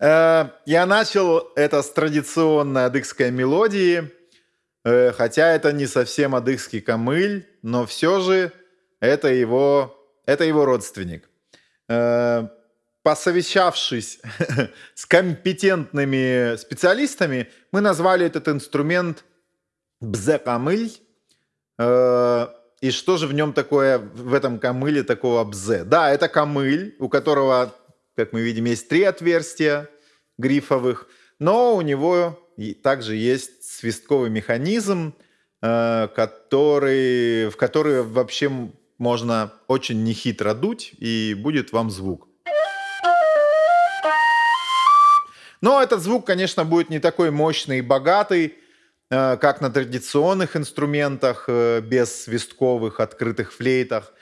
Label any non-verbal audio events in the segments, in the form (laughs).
Э, я начал это с традиционной адыгской мелодии, э, хотя это не совсем адыгский камыль, но все же это его, это его родственник. Э, посовещавшись (laughs) с компетентными специалистами, мы назвали этот инструмент бзе-камыль. И что же в нем такое, в этом камыле такого бзе? Да, это камыль, у которого как мы видим, есть три отверстия грифовых, но у него также есть свистковый механизм, э, который, в который вообще можно очень нехитро дуть, и будет вам звук. Но этот звук, конечно, будет не такой мощный и богатый, э, как на традиционных инструментах, э, без свистковых открытых флейтах.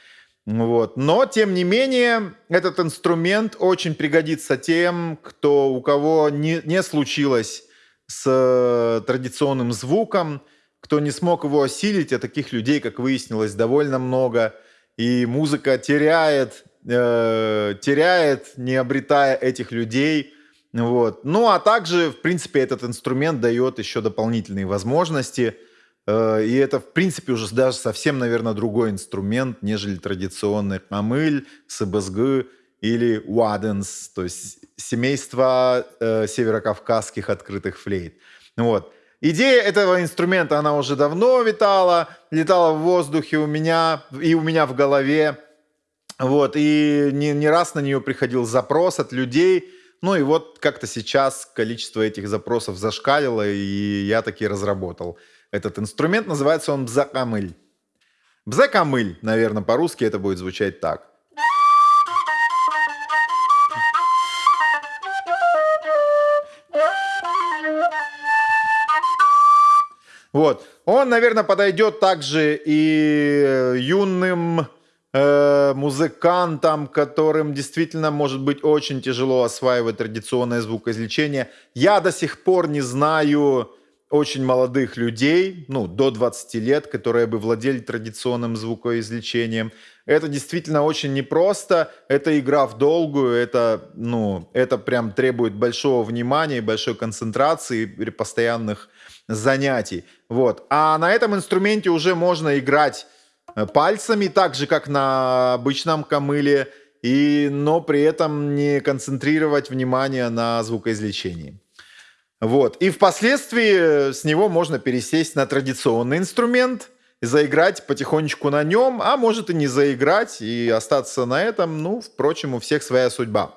Вот. Но, тем не менее, этот инструмент очень пригодится тем, кто, у кого не, не случилось с э, традиционным звуком, кто не смог его осилить, а таких людей, как выяснилось, довольно много. И музыка теряет, э, теряет, не обретая этих людей. Вот. Ну, а также, в принципе, этот инструмент дает еще дополнительные возможности – и это, в принципе, уже даже совсем, наверное, другой инструмент, нежели традиционный камыль, СБСГ или уаденс, то есть семейство э, северокавказских открытых флейт. Вот. Идея этого инструмента, она уже давно витала, летала в воздухе у меня и у меня в голове. Вот, и не, не раз на нее приходил запрос от людей. Ну и вот как-то сейчас количество этих запросов зашкалило, и я таки разработал этот инструмент. Называется он бзакамыль. Бзакамыль, наверное, по-русски это будет звучать так. Вот. Он, наверное, подойдет также и юным э, музыкантам, которым действительно может быть очень тяжело осваивать традиционное звукоизвлечение. Я до сих пор не знаю очень молодых людей, ну, до 20 лет, которые бы владели традиционным звукоизвлечением. Это действительно очень непросто, это игра в долгую, это, ну, это прям требует большого внимания, большой концентрации постоянных занятий. Вот. А на этом инструменте уже можно играть э, пальцами, так же, как на обычном камыле, и, но при этом не концентрировать внимание на звукоизвлечении. Вот. И впоследствии с него можно пересесть на традиционный инструмент, заиграть потихонечку на нем, а может и не заиграть, и остаться на этом. Ну, впрочем, у всех своя судьба.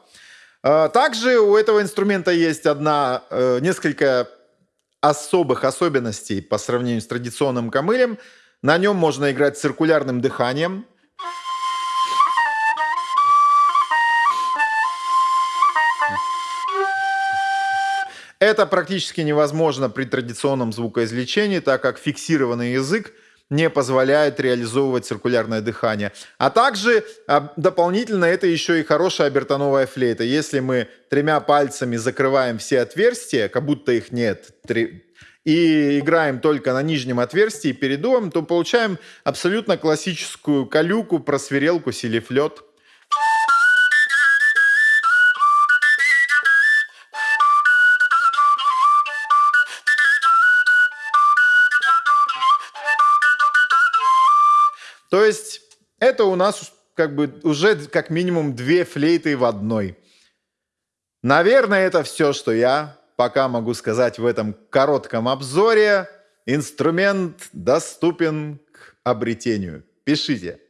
А, также у этого инструмента есть одна, э, несколько особых особенностей по сравнению с традиционным камылем. На нем можно играть циркулярным дыханием, Это практически невозможно при традиционном звукоизвлечении, так как фиксированный язык не позволяет реализовывать циркулярное дыхание. А также а, дополнительно это еще и хорошая обертоновая флейта. Если мы тремя пальцами закрываем все отверстия, как будто их нет, три, и играем только на нижнем отверстии передуем, то получаем абсолютно классическую калюку, просверелку, селифлет. То есть это у нас как бы уже как минимум две флейты в одной. Наверное, это все, что я пока могу сказать в этом коротком обзоре. Инструмент доступен к обретению. Пишите.